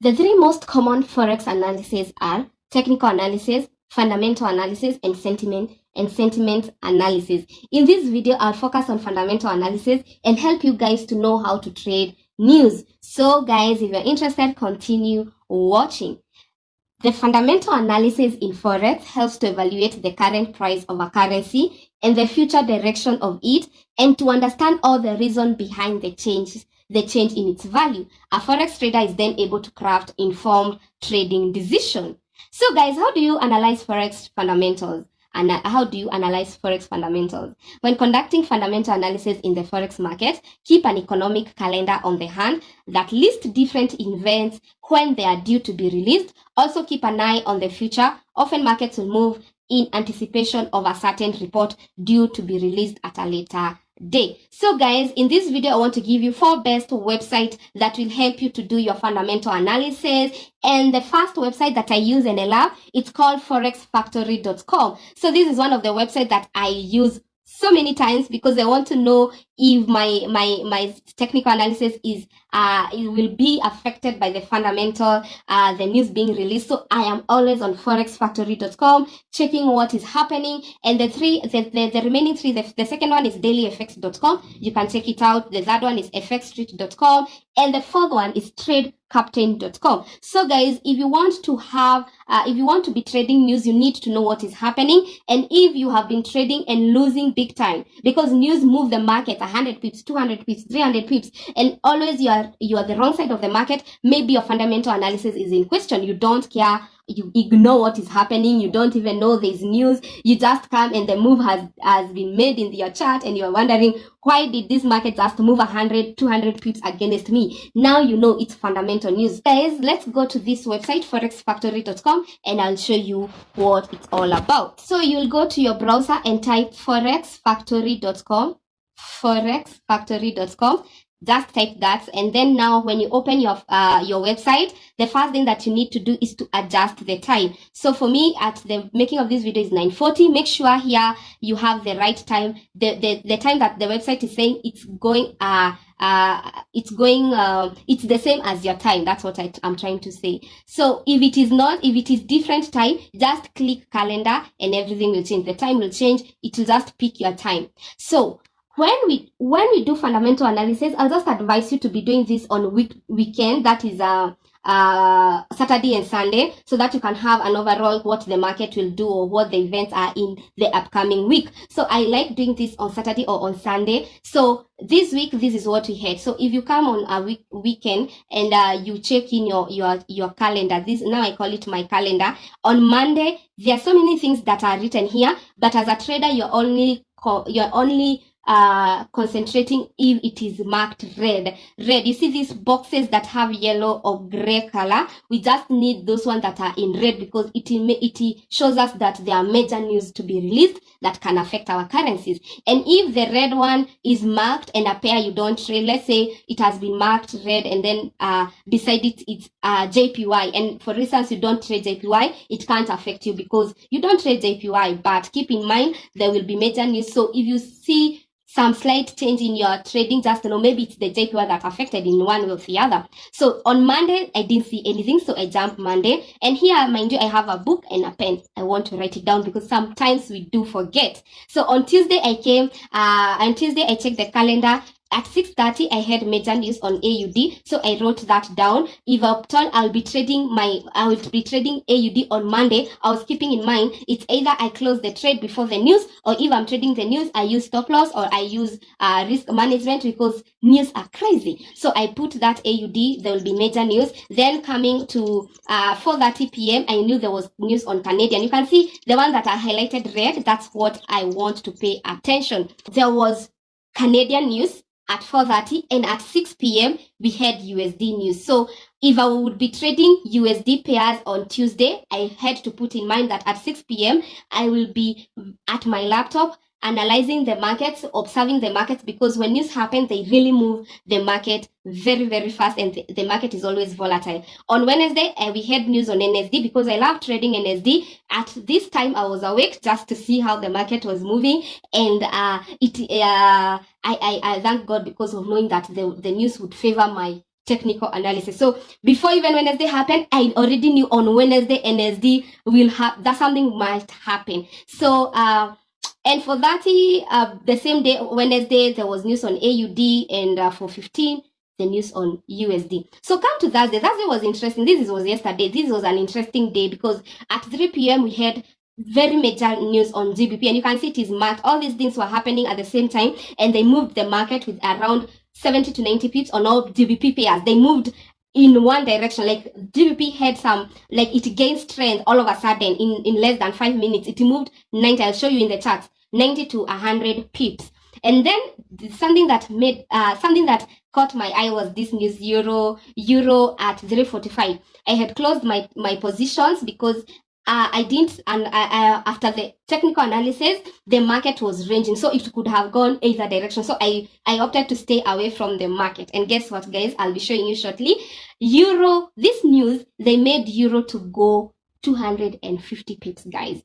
The three most common forex analyses are technical analysis, fundamental analysis, and sentiment and sentiment analysis. In this video, I'll focus on fundamental analysis and help you guys to know how to trade news. So guys, if you're interested, continue watching. The fundamental analysis in Forex helps to evaluate the current price of a currency and the future direction of it and to understand all the reason behind the changes the change in its value. A forex trader is then able to craft informed trading decision. So guys, how do you analyze forex fundamentals? And how do you analyze forex fundamentals? When conducting fundamental analysis in the forex market, keep an economic calendar on the hand that lists different events when they are due to be released. Also keep an eye on the future. Often markets will move in anticipation of a certain report due to be released at a later day. So guys in this video i want to give you four best websites that will help you to do your fundamental analysis. And the first website that i use and i love it's called forexfactory.com so this is one of the websites that i use so many times because I want to know if my my my technical analysis is uh it will be affected by the fundamental uh the news being released. So i am always on forexfactory.com checking what is happening. And the three the, the, the remaining three the, the second one is dailyfx.com you can check it out. The third one is fxstreet.com and the fourth one is tradecaptain.com so guys if you want to have uh, if you want to be trading news you need to know what is happening. And if you have been trading and losing big time because news move the market 100 pips 200 pips 300 pips and always you are you are the wrong side of the market. Maybe your fundamental analysis is in question. You don't care. You ignore what is happening. You don't even know there's news. You just come and the move has has been made in your chart and you're wondering why did this market just move 100 200 pips against me? Now you know it's fundamental news. Guys let's go to this website forexfactory.com and i'll show you what it's all about. So you'll go to your browser and type forexfactory.com forexfactory.com just type that and then now when you open your uh, your website the first thing that you need to do is to adjust the time. So for me at the making of this video is 940 make sure here you have the right time. The the, the time that the website is saying it's going uh uh it's going uh, it's the same as your time. That's what I, i'm trying to say. So if it is not if it is different time just click calendar and everything will change. The time will change. It will just pick your time. So when we when we do fundamental analysis i'll just advise you to be doing this on week weekend that is uh uh saturday and sunday so that you can have an overall what the market will do or what the events are in the upcoming week. So i like doing this on saturday or on sunday. So this week this is what we had. So if you come on a week weekend and uh, you check in your your your calendar this now i call it my calendar on monday there are so many things that are written here but as a trader you're only you're only uh, concentrating if it is marked red. Red, you see these boxes that have yellow or gray color? We just need those ones that are in red because it, it shows us that there are major news to be released that can affect our currencies. And if the red one is marked and a pair you don't trade, let's say it has been marked red and then uh, beside it it's uh, JPY. And for instance, you don't trade JPY, it can't affect you because you don't trade JPY. But keep in mind, there will be major news. So if you see some slight change in your trading just you know maybe it's the JPY that affected in one way or the other. So on monday i didn't see anything so i jumped monday. And here mind you i have a book and a pen. I want to write it down because sometimes we do forget. So on tuesday i came uh on tuesday i checked the calendar at 6.30 i had major news on aud so i wrote that down. If upton i'll be trading my i will be trading aud on monday. I was keeping in mind it's either i close the trade before the news or if i'm trading the news i use stop loss or i use uh, risk management because news are crazy. So i put that aud there will be major news. Then coming to uh 4.30 p.m i knew there was news on canadian. You can see the one that i highlighted red that's what i want to pay attention. There was canadian news at 4.30 and at 6 p.m. we had USD news. So if I would be trading USD pairs on Tuesday, I had to put in mind that at 6 p.m. I will be at my laptop analyzing the markets, observing the markets, because when news happen, they really move the market very, very fast, and the, the market is always volatile. On Wednesday, uh, we had news on NZD because I love trading NZD. At this time, I was awake just to see how the market was moving, and uh, it uh, I, I, I thank God because of knowing that the, the news would favor my technical analysis. So before even Wednesday happened, I already knew on Wednesday NZD will have that something might happen. So uh and for 30, uh, the same day, Wednesday, there was news on AUD, and uh, for 15, the news on USD. So come to Thursday. Thursday was interesting. This was yesterday. This was an interesting day because at 3 p.m. we had very major news on GBP, and you can see it is marked. All these things were happening at the same time, and they moved the market with around 70 to 90 pips on all GBP pairs. They moved in one direction like GBP had some like it gained strength all of a sudden in in less than five minutes it moved 90 I'll show you in the charts 90 to 100 pips and then something that made uh something that caught my eye was this news euro euro at 0.45 I had closed my my positions because uh, I didn't, and uh, uh, after the technical analysis, the market was ranging, so it could have gone either direction. So I, I opted to stay away from the market. And guess what, guys? I'll be showing you shortly. Euro, this news, they made Euro to go 250 pips, guys,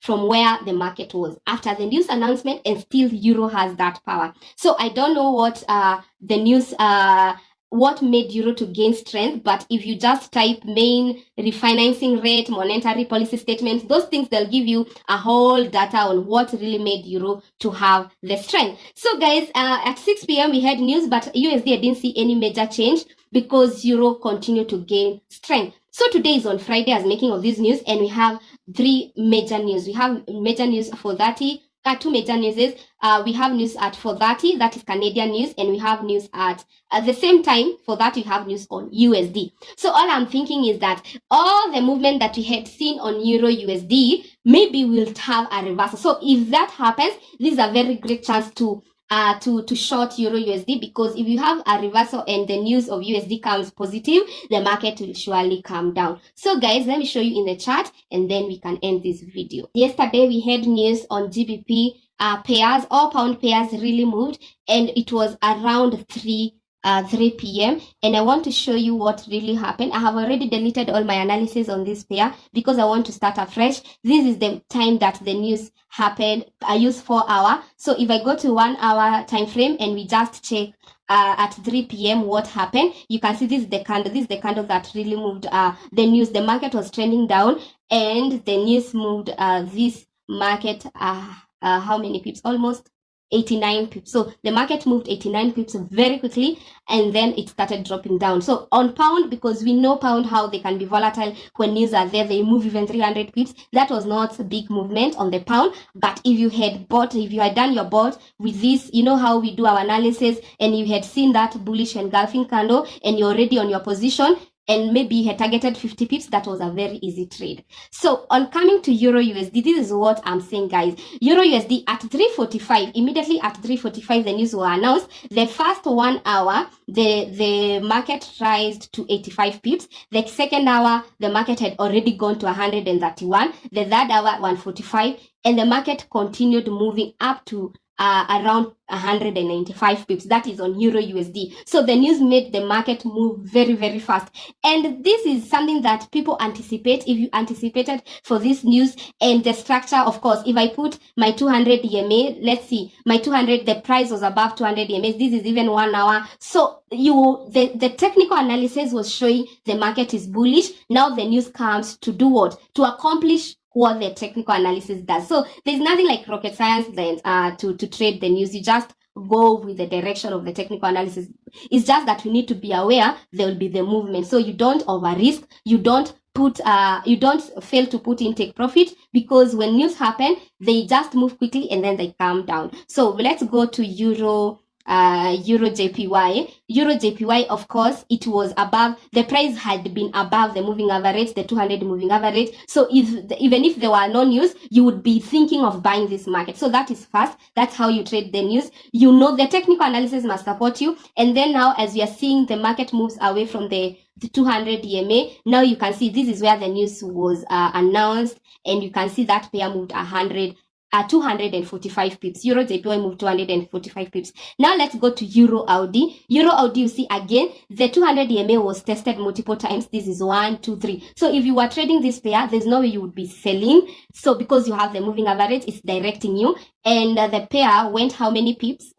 from where the market was. After the news announcement, and still Euro has that power. So I don't know what uh, the news uh, what made euro to gain strength but if you just type main refinancing rate monetary policy statements those things they'll give you a whole data on what really made euro to have the strength. So guys uh, at 6 p.m we had news but usd i didn't see any major change because euro continued to gain strength. So today is on friday as making of this news and we have three major news. We have major news for 30 uh, two major news is uh, we have news at 4.30 that is canadian news and we have news at at the same time for that we have news on usd so all i'm thinking is that all the movement that we had seen on euro usd maybe we'll have a reversal. So if that happens this is a very great chance to uh, to, to short Euro USD because if you have a reversal and the news of USD comes positive, the market will surely come down. So guys, let me show you in the chart and then we can end this video. Yesterday we had news on GBP uh, pairs, all pound pairs really moved and it was around 3 uh, 3 p.m. and I want to show you what really happened. I have already deleted all my analysis on this pair because I want to start afresh. This is the time that the news happened. I use four hour. So if I go to one hour time frame and we just check uh, at 3 p.m. what happened, you can see this is the candle. This is the candle that really moved uh, the news. The market was trending down and the news moved uh, this market uh, uh, how many pips? Almost 89 pips. So the market moved 89 pips very quickly and then it started dropping down. So on pound, because we know pound how they can be volatile when news are there, they move even 300 pips. That was not a big movement on the pound. But if you had bought, if you had done your bought with this, you know how we do our analysis and you had seen that bullish engulfing candle and you're already on your position, and maybe he targeted 50 pips, that was a very easy trade. So on coming to Euro USD, this is what I'm saying, guys. Euro USD at 345, immediately at 345, the news were announced. The first one hour, the, the market rised to 85 pips. The second hour, the market had already gone to 131. The third hour, 145. And the market continued moving up to uh, around 195 pips. That is on Euro USD. So the news made the market move very, very fast. And this is something that people anticipate. If you anticipated for this news and the structure, of course, if I put my 200 EMA, let's see, my 200, the price was above 200 EMA. This is even one hour. So you, the, the technical analysis was showing the market is bullish. Now the news comes to do what? To accomplish what the technical analysis does. So there's nothing like rocket science then uh, to, to trade the news. You just go with the direction of the technical analysis. It's just that you need to be aware there will be the movement. So you don't over risk. You don't put uh you don't fail to put in take profit because when news happen they just move quickly and then they calm down so let's go to euro uh, Euro JPY. Euro JPY, of course, it was above, the price had been above the moving average, the 200 moving average. So if even if there were no news, you would be thinking of buying this market. So that is fast. That's how you trade the news. You know the technical analysis must support you. And then now, as we are seeing the market moves away from the the 200 EMA. Now you can see this is where the news was uh, announced and you can see that pair moved 100 uh, 245 pips. Euro JPY moved 245 pips. Now let's go to Euro AUD. Euro AUD, you see again, the 200 EMA was tested multiple times. This is one, two, three. So if you were trading this pair, there's no way you would be selling. So because you have the moving average, it's directing you. And uh, the pair went how many pips?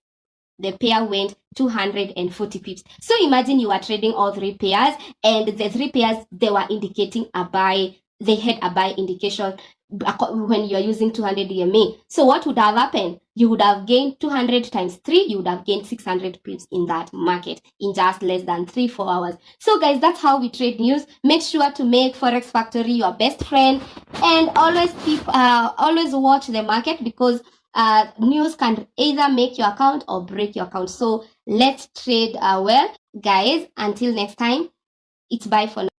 the pair went 240 pips. So imagine you are trading all three pairs and the three pairs they were indicating a buy, they had a buy indication when you are using 200 EMA. So what would have happened? You would have gained 200 times 3, you would have gained 600 pips in that market in just less than 3 4 hours. So guys, that's how we trade news. Make sure to make Forex Factory your best friend and always keep uh, always watch the market because uh, news can either make your account or break your account. So let's trade uh, well. Guys, until next time, it's bye for now.